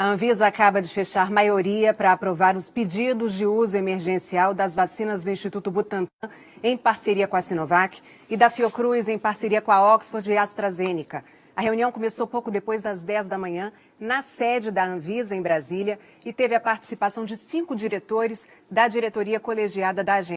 A Anvisa acaba de fechar maioria para aprovar os pedidos de uso emergencial das vacinas do Instituto Butantan, em parceria com a Sinovac, e da Fiocruz, em parceria com a Oxford e AstraZeneca. A reunião começou pouco depois das 10 da manhã, na sede da Anvisa, em Brasília, e teve a participação de cinco diretores da diretoria colegiada da agência.